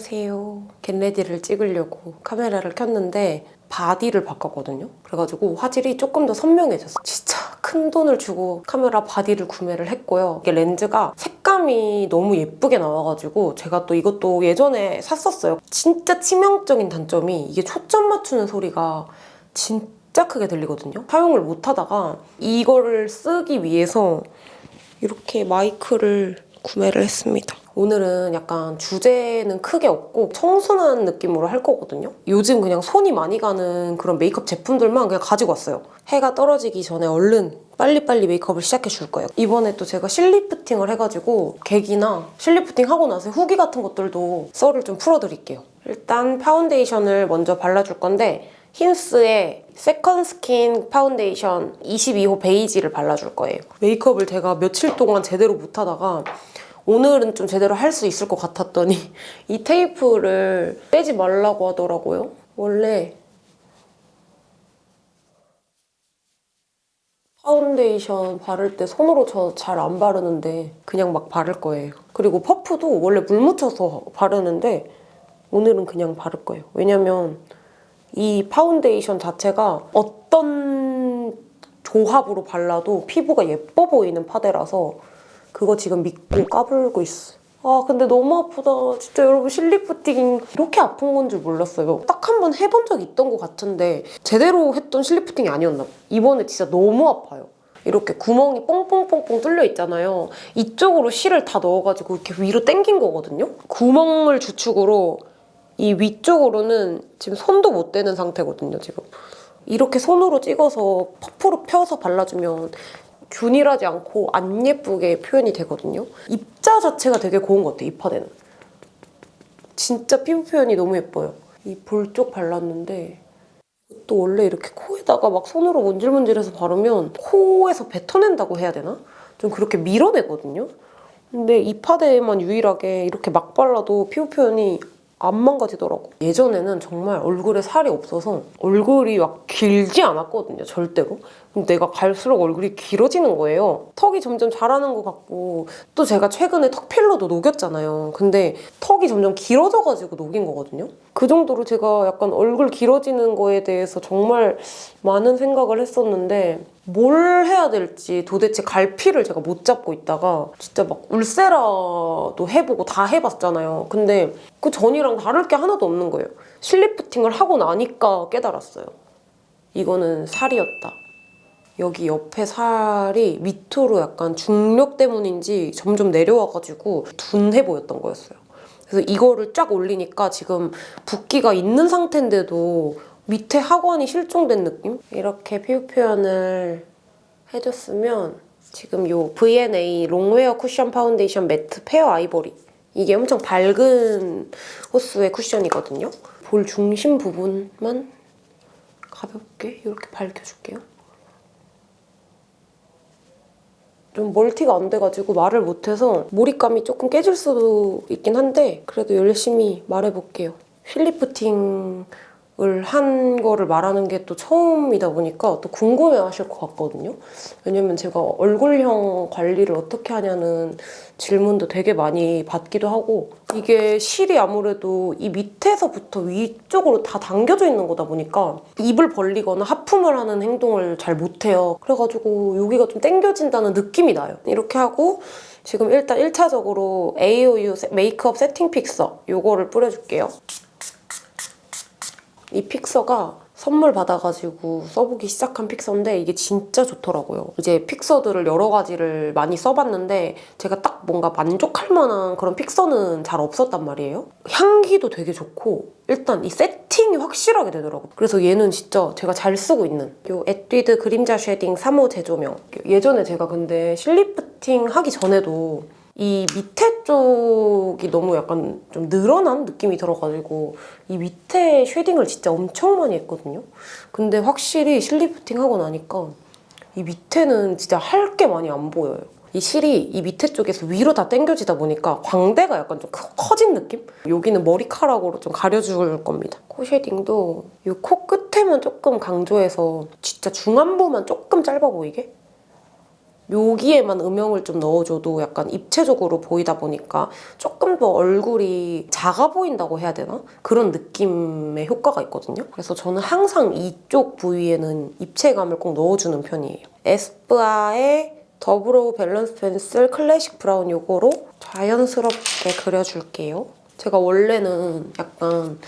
안녕하세요. get ready를 찍으려고 카메라를 켰는데 바디를 바꿨거든요. 그래가지고 화질이 조금 더 선명해졌어요. 진짜 큰 돈을 주고 카메라 바디를 구매를 했고요. 이게 렌즈가 색감이 너무 예쁘게 나와가지고 제가 또 이것도 예전에 샀었어요. 진짜 치명적인 단점이 이게 초점 맞추는 소리가 진짜 크게 들리거든요. 사용을 못하다가 이거를 쓰기 위해서 이렇게 마이크를 구매를 했습니다. 오늘은 약간 주제는 크게 없고 청순한 느낌으로 할 거거든요. 요즘 그냥 손이 많이 가는 그런 메이크업 제품들만 그냥 가지고 왔어요. 해가 떨어지기 전에 얼른 빨리빨리 메이크업을 시작해 줄 거예요. 이번에 또 제가 실리프팅을 해가지고 가격이나 실리프팅 하고 나서 후기 같은 것들도 썰을 좀 풀어드릴게요. 일단 파운데이션을 먼저 발라줄 건데 hince의 second skin 파운데이션 22호 베이지를 발라줄 거예요. 메이크업을 제가 며칠 동안 제대로 못하다가 오늘은 좀 제대로 할 수 있을 것 같았더니 이 테이프를 떼지 말라고 하더라고요. 원래 파운데이션 바를 때 손으로 저 잘 안 바르는데 그냥 막 바를 거예요. 그리고 퍼프도 원래 물 묻혀서 바르는데 오늘은 그냥 바를 거예요. 왜냐면 이 파운데이션 자체가 어떤 조합으로 발라도 피부가 예뻐 보이는 파데라서 그거 지금 믿고 까불고 있어. 아 근데 너무 아프다. 진짜 여러분 실리프팅 이렇게 아픈 건 줄 몰랐어요. 딱 한 번 해본 적 있던 것 같은데 제대로 했던 실리프팅이 아니었나 봐. 이번에 진짜 너무 아파요. 이렇게 구멍이 뽕뽕뽕뽕 뚫려 있잖아요. 이쪽으로 실을 다 넣어가지고 이렇게 위로 당긴 거거든요. 구멍을 주축으로 이 위쪽으로는 지금 손도 못 대는 상태거든요, 지금. 이렇게 손으로 찍어서 퍼프로 펴서 발라주면 균일하지 않고 안 예쁘게 표현이 되거든요. 입자 자체가 되게 고운 것 같아요, 이 파데는. 진짜 피부 표현이 너무 예뻐요. 이 볼 쪽 발랐는데 또 원래 이렇게 코에다가 막 손으로 문질문질해서 바르면 코에서 뱉어낸다고 해야 되나? 좀 그렇게 밀어내거든요. 근데 이 파데에만 유일하게 이렇게 막 발라도 피부 표현이 안 망가지더라고. 예전에는 정말 얼굴에 살이 없어서 얼굴이 막 길지 않았거든요, 절대로. 내가 갈수록 얼굴이 길어지는 거예요. 턱이 점점 자라는 것 같고 또 제가 최근에 턱 필러도 녹였잖아요. 근데 턱이 점점 길어져가지고 녹인 거거든요. 그 정도로 제가 약간 얼굴 길어지는 거에 대해서 정말 많은 생각을 했었는데 뭘 해야 될지 도대체 갈피를 제가 못 잡고 있다가 진짜 막 울세라도 해보고 다 해봤잖아요. 근데 그 전이랑 다를 게 하나도 없는 거예요. 실리프팅을 하고 나니까 깨달았어요. 이거는 살이었다. 여기 옆에 살이 밑으로 약간 중력 때문인지 점점 내려와가지고 둔해 보였던 거였어요. 그래서 이거를 쫙 올리니까 지금 붓기가 있는 상태인데도 밑에 하관이 실종된 느낌? 이렇게 피부 표현을 해줬으면 지금 이 V&A long wear 쿠션 파운데이션 matte fair 아이보리 이게 엄청 밝은 호수의 쿠션이거든요. 볼 중심 부분만 가볍게 이렇게 밝혀줄게요. 좀 멀티가 안 돼가지고 말을 못해서 몰입감이 조금 깨질 수도 있긴 한데 그래도 열심히 말해볼게요. 필리프팅을 한 거를 말하는 게 또 처음이다 보니까 또 궁금해 하실 것 같거든요. 왜냐면 제가 얼굴형 관리를 어떻게 하냐는 질문도 되게 많이 받기도 하고 이게 실이 아무래도 이 밑에서부터 위쪽으로 다 당겨져 있는 거다 보니까 입을 벌리거나 하품을 하는 행동을 잘 못해요. 그래가지고 여기가 좀 당겨진다는 느낌이 나요. 이렇게 하고 지금 일단 1차적으로 AOU 메이크업 세팅 픽서 이거를 뿌려줄게요. 이 픽서가 선물 받아가지고 써보기 시작한 픽서인데 이게 진짜 좋더라고요. 이제 픽서들을 여러 가지를 많이 써봤는데 제가 딱 뭔가 만족할 만한 그런 픽서는 잘 없었단 말이에요. 향기도 되게 좋고 일단 이 세팅이 확실하게 되더라고요. 그래서 얘는 진짜 제가 잘 쓰고 있는 이 에뛰드 그림자 shading 3호 제조명 예전에 제가 근데 실리프팅 하기 전에도 이 밑에 쪽이 너무 약간 좀 늘어난 느낌이 들어가지고 이 밑에 shading을 진짜 엄청 많이 했거든요. 근데 확실히 실리프팅 하고 나니까 이 밑에는 진짜 할 게 많이 안 보여요. 이 실이 이 밑에 쪽에서 위로 다 당겨지다 보니까 광대가 약간 좀 커진 느낌? 여기는 머리카락으로 좀 가려줄 겁니다. 코 shading도 이 코 끝에만 조금 강조해서 진짜 중안부만 조금 짧아 보이게 여기에만 음영을 좀 넣어줘도 약간 입체적으로 보이다 보니까 조금 더 얼굴이 작아 보인다고 해야 되나? 그런 느낌의 효과가 있거든요. 그래서 저는 항상 이쪽 부위에는 입체감을 꼭 넣어주는 편이에요. 에스쁘아의 The Brow Balance Pencil Classic Brown 요거로 자연스럽게 그려줄게요. 제가 원래는 약간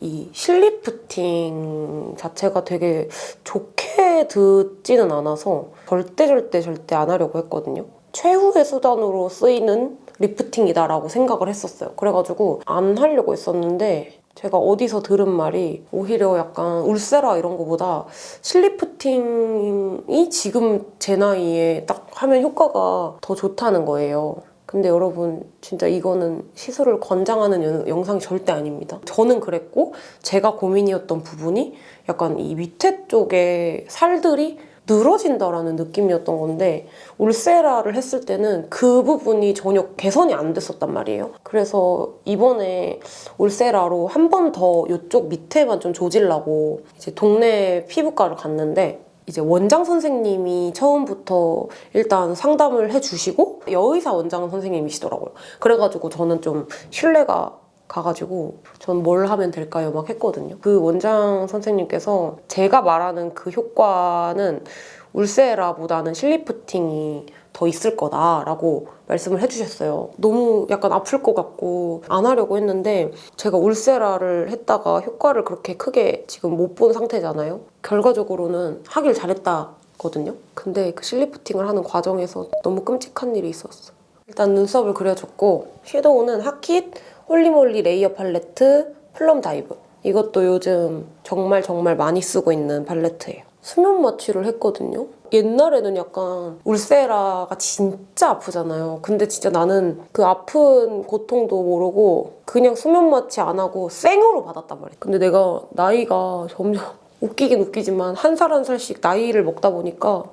이 실리프팅 자체가 되게 좋게 듣지는 않아서 절대 절대 절대 안 하려고 했거든요. 최후의 수단으로 쓰이는 리프팅이다라고 생각을 했었어요. 그래가지고 안 하려고 했었는데 제가 어디서 들은 말이 오히려 약간 울세라 이런 거보다 실리프팅이 지금 제 나이에 딱 하면 효과가 더 좋다는 거예요. 근데 여러분 진짜 이거는 시술을 권장하는 영- 영상이 절대 아닙니다. 저는 그랬고 제가 고민이었던 부분이 약간 이 밑에 쪽에 살들이 늘어진다라는 느낌이었던 건데 울세라를 했을 때는 그 부분이 전혀 개선이 안 됐었단 말이에요. 그래서 이번에 울세라로 한 번 더 이쪽 밑에만 좀 조질라고 이제 동네 피부과를 갔는데 이제 원장 선생님이 처음부터 일단 상담을 해주시고 여의사 원장 선생님이시더라고요. 그래가지고 저는 좀 신뢰가 가가지고 전 뭘 하면 될까요? 막 했거든요. 그 원장 선생님께서 제가 말하는 그 효과는 울세라보다는 실리프팅이 더 있을 거다라고 말씀을 해주셨어요. 너무 약간 아플 것 같고 안 하려고 했는데 제가 울세라를 했다가 효과를 그렇게 크게 지금 못 본 상태잖아요. 결과적으로는 하길 잘했다 거든요. 근데 그 실리프팅을 하는 과정에서 너무 끔찍한 일이 있었어. 일단 눈썹을 그려줬고 섀도우는 하킷 Holy Moly Layer Palette Plum Dive 이것도 요즘 정말 정말 많이 쓰고 있는 팔레트예요. 수면 마취를 했거든요. 옛날에는 약간 울세라가 진짜 아프잖아요. 근데 진짜 나는 그 아픈 고통도 모르고 그냥 수면 마취 안 하고 생으로 받았단 말이야. 근데 내가 나이가 점점 웃기긴 웃기지만 한 살 한 살씩 나이를 먹다 보니까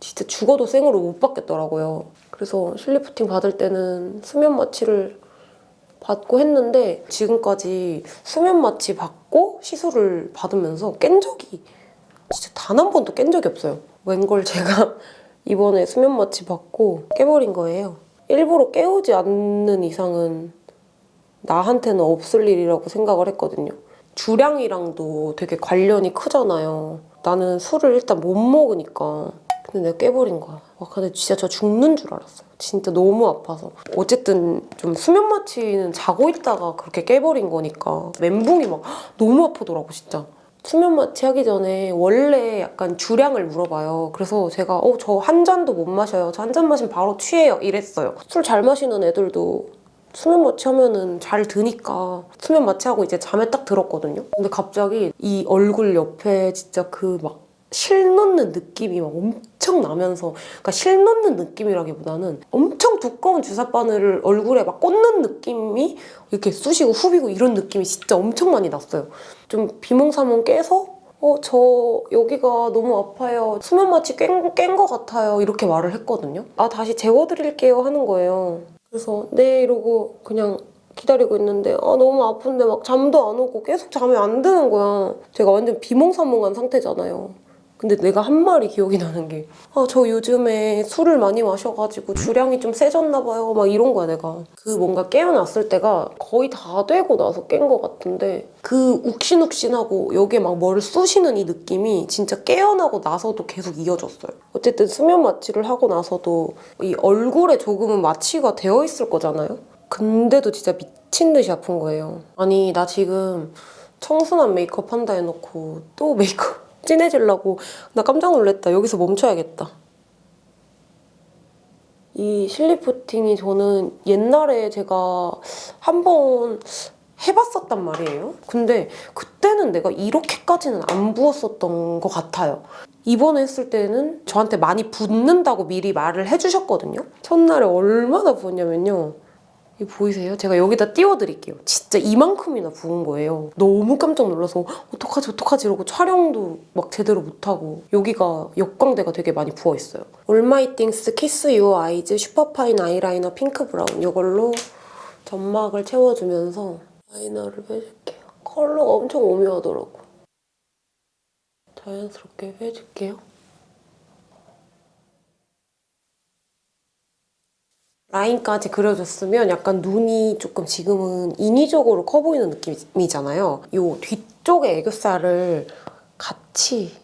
진짜 죽어도 생으로 못 받겠더라고요. 그래서 실리프팅 받을 때는 수면 마취를 받고 했는데 지금까지 수면 마취 받고 시술을 받으면서 깬 적이 진짜 단 한 번도 깬 적이 없어요. 웬걸 제가 이번에 수면 마취 받고 깨버린 거예요. 일부러 깨우지 않는 이상은 나한테는 없을 일이라고 생각을 했거든요. 주량이랑도 되게 관련이 크잖아요. 나는 술을 일단 못 먹으니까. 근데 내가 깨버린 거야. 와, 근데 진짜 저 죽는 줄 알았어요. 진짜 너무 아파서. 어쨌든 좀 수면 마취는 자고 있다가 그렇게 깨버린 거니까 멘붕이 막 너무 아프더라고, 진짜. 수면 마 취 하기 전에 원래 약간 주량을 물어봐요. 그래서 제가 어, 저 한 잔도 못 마셔요. 저 한 잔 마시면 바로 취해요. 이랬어요. 술 잘 마시는 애들도 수면 마취하면은 잘 드니까 수면 마취하고 이제 잠에 딱 들었거든요. 근데 갑자기 이 얼굴 옆에 진짜 그 막실 넣는 느낌이 막 엄청 나면서 그러니까 실 넣는 느낌이라기보다는 엄청 두꺼운 주사 바늘을 얼굴에 막 꽂는 느낌이 이렇게 쑤시고 후비고 이런 느낌이 진짜 엄청 많이 났어요. 좀 비몽사몽 깨서 어, 저 여기가 너무 아파요. 수면 마취 깬, 깬것 같아요. 이렇게 말을 했거든요. 아, 다시 재워드릴게요 하는 거예요. 그래서 네 이러고 그냥 기다리고 있는데 아 너무 아픈데 막 잠도 안 오고 계속 잠이 안 드는 거야. 제가 완전 비몽사몽한 상태잖아요. 근데 내가 한 말이 기억이 나는 게 아 저 요즘에 술을 많이 마셔가지고 주량이 좀 세졌나 봐요. 막 이런 거야 내가. 그 뭔가 깨어났을 때가 거의 다 되고 나서 깬 것 같은데 그 욱신욱신하고 여기에 막 뭐를 쑤시는 이 느낌이 진짜 깨어나고 나서도 계속 이어졌어요. 어쨌든 수면 마취를 하고 나서도 이 얼굴에 조금은 마취가 되어 있을 거잖아요. 근데도 진짜 미친 듯이 아픈 거예요. 아니 나 지금 청순한 메이크업 한다 해놓고 또 메이크업 진해지려고 나 깜짝 놀랐다. 여기서 멈춰야겠다. 이 실리프팅이 저는 옛날에 제가 한 번 해봤었단 말이에요. 근데 그때는 내가 이렇게까지는 안 부었었던 것 같아요. 이번에 했을 때는 저한테 많이 붓는다고 미리 말을 해주셨거든요. 첫날에 얼마나 부었냐면요. 이 보이세요? 제가 여기다 띄워드릴게요. 진짜 이만큼이나 부은 거예요. 너무 깜짝 놀라서 어떡하지 어떡하지 이러고 촬영도 막 제대로 못하고 여기가 옆광대가 되게 많이 부어있어요. All My Things Kiss Your Eyes Super Fine 아이라이너 핑크 브라운 이걸로 점막을 채워주면서 라이너를 빼줄게요. 컬러가 엄청 오묘하더라고. 자연스럽게 빼줄게요. 라인까지 그려줬으면 약간 눈이 조금 지금은 인위적으로 커 보이는 느낌이잖아요. 이 뒤쪽에 애교살을 같이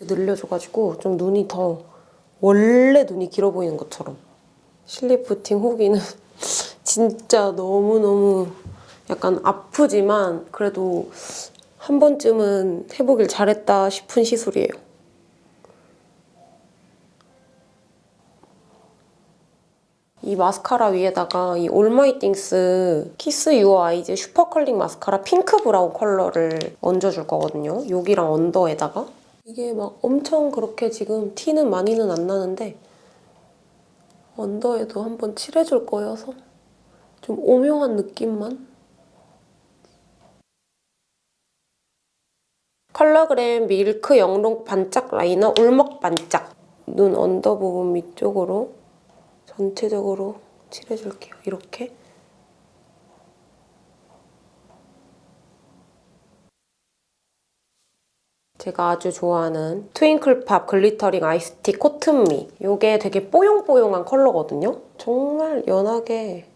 늘려줘가지고 좀 눈이 더 원래 눈이 길어 보이는 것처럼 실리프팅 후기는 진짜 너무너무 약간 아프지만 그래도 한 번쯤은 해보길 잘했다 싶은 시술이에요. 이 마스카라 위에다가 이 All My Things Kiss Your Eyes Super Curling 마스카라 핑크 브라운 컬러를 얹어줄 거거든요. 여기랑 언더에다가. 이게 막 엄청 그렇게 지금 티는 많이는 안 나는데 언더에도 한번 칠해줄 거여서 좀 오묘한 느낌만. colorgram Milk 영롱 반짝 라이너 울먹 반짝. 눈 언더 부분 위쪽으로 전체적으로 칠해줄게요. 이렇게 제가 아주 좋아하는 Twinkle Pop Glittering Eye Stick 코튼미 이게 되게 뽀용뽀용한 컬러거든요. 정말 연하게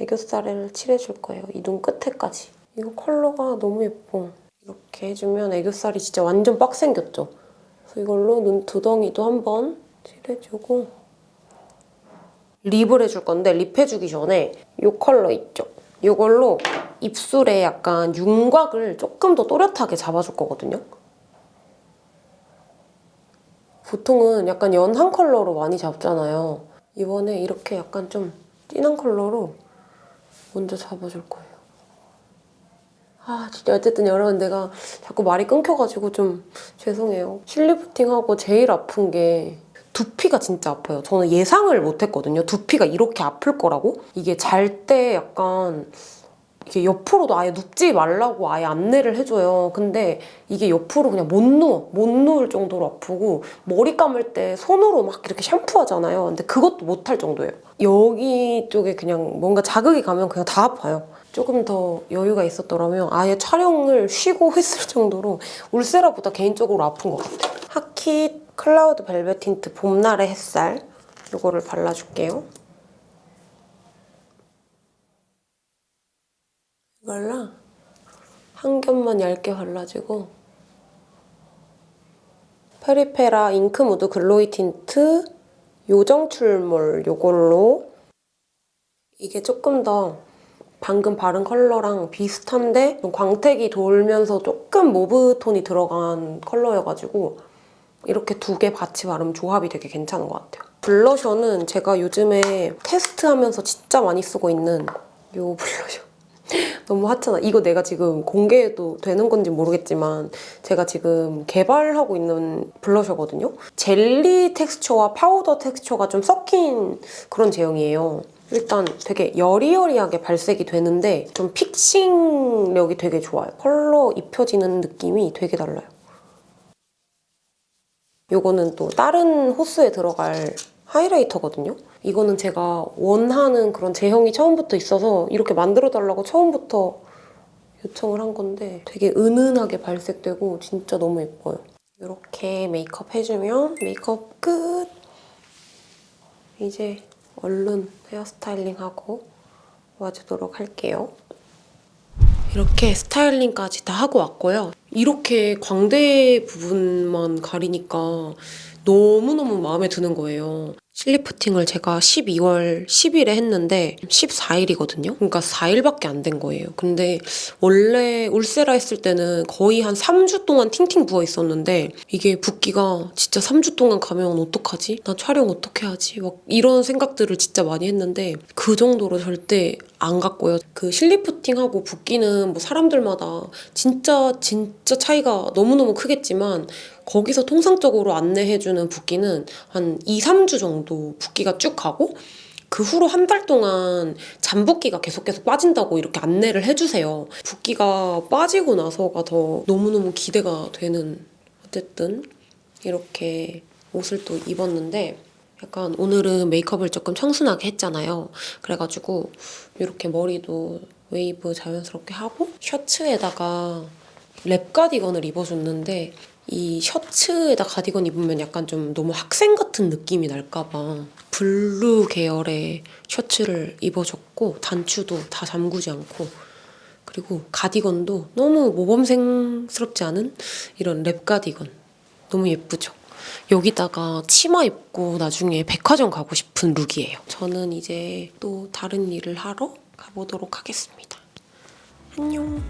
애교살을 칠해줄 거예요. 이 눈 끝에까지. 이거 컬러가 너무 예뻐. 이렇게 해주면 애교살이 진짜 완전 빡 생겼죠? 그래서 이걸로 눈 두덩이도 한번 칠해주고 립을 해줄 건데 립 해주기 전에 이 컬러 있죠? 이걸로 입술에 약간 윤곽을 조금 더 또렷하게 잡아줄 거거든요. 보통은 약간 연한 컬러로 많이 잡잖아요. 이번에 이렇게 약간 좀 진한 컬러로 먼저 잡아줄 거예요. 아 진짜 어쨌든 여러분 내가 자꾸 말이 끊겨가지고 좀 죄송해요. 실리프팅하고 제일 아픈 게 두피가 진짜 아파요. 저는 예상을 못했거든요. 두피가 이렇게 아플 거라고. 이게 잘 때 약간 이게 옆으로도 아예 눕지 말라고 아예 안내를 해줘요. 근데 이게 옆으로 그냥 못 누워. 못 누울 정도로 아프고 머리 감을 때 손으로 막 이렇게 샴푸하잖아요. 근데 그것도 못할 정도예요. 여기 쪽에 그냥 뭔가 자극이 가면 그냥 다 아파요. 조금 더 여유가 있었더라면 아예 촬영을 쉬고 했을 정도로 Ulthera보다 개인적으로 아픈 것 같아요. Hakit Cloud 벨벳 틴트 봄날의 햇살 이거를 발라줄게요. 이걸로 한 겹만 얇게 발라주고 Peripera Ink Mood Glowy 틴트 요정 출몰 이걸로 이게 조금 더 방금 바른 컬러랑 비슷한데 광택이 돌면서 조금 mauve 톤이 들어간 컬러여가지고 이렇게 두 개 같이 바르면 조합이 되게 괜찮은 것 같아요. 블러셔는 제가 요즘에 테스트하면서 진짜 많이 쓰고 있는 이 블러셔. 너무 핫하다. 이거 내가 지금 공개해도 되는 건지 모르겠지만 제가 지금 개발하고 있는 블러셔거든요. 젤리 텍스처와 파우더 텍스처가 좀 섞인 그런 제형이에요. 일단 되게 여리여리하게 발색이 되는데 좀 픽싱력이 되게 좋아요. 컬러 입혀지는 느낌이 되게 달라요. 이거는 또 다른 호스에 들어갈 하이라이터거든요. 이거는 제가 원하는 그런 제형이 처음부터 있어서 이렇게 만들어달라고 처음부터 요청을 한 건데 되게 은은하게 발색되고 진짜 너무 예뻐요. 이렇게 메이크업 해주면 메이크업 끝! 이제 얼른 헤어스타일링하고 와주도록 할게요. 이렇게 스타일링까지 다 하고 왔고요. 이렇게 광대 부분만 가리니까 너무너무 마음에 드는 거예요. 실리프팅을 제가 12월 10일에 했는데 14일이거든요. 그러니까 4일밖에 안 된 거예요. 근데 원래 울세라 했을 때는 거의 한 3주 동안 팅팅 부어 있었는데 이게 붓기가 진짜 3주 동안 가면 어떡하지? 나 촬영 어떻게 하지? 막 이런 생각들을 진짜 많이 했는데 그 정도로 절대 안 갔고요. 그 실리프팅하고 붓기는 뭐 사람들마다 진짜 진짜 차이가 너무너무 크겠지만 거기서 통상적으로 안내해주는 붓기는 한 2, 3주 정도 붓기가 쭉 가고 그 후로 한 달 동안 잠붓기가 계속 계속 빠진다고 이렇게 안내를 해주세요. 붓기가 빠지고 나서가 더 너무너무 기대가 되는 어쨌든 이렇게 옷을 또 입었는데 약간 오늘은 메이크업을 조금 청순하게 했잖아요. 그래가지고 이렇게 머리도 웨이브 자연스럽게 하고 셔츠에다가 랩 가디건을 입어줬는데 이 셔츠에다 가디건 입으면 약간 좀 너무 학생 같은 느낌이 날까봐 블루 계열의 셔츠를 입어줬고 단추도 다 잠그지 않고 그리고 가디건도 너무 모범생스럽지 않은 이런 랩 가디건 너무 예쁘죠? 여기다가 치마 입고 나중에 백화점 가고 싶은 룩이에요. 저는 이제 또 다른 일을 하러 가보도록 하겠습니다. 안녕.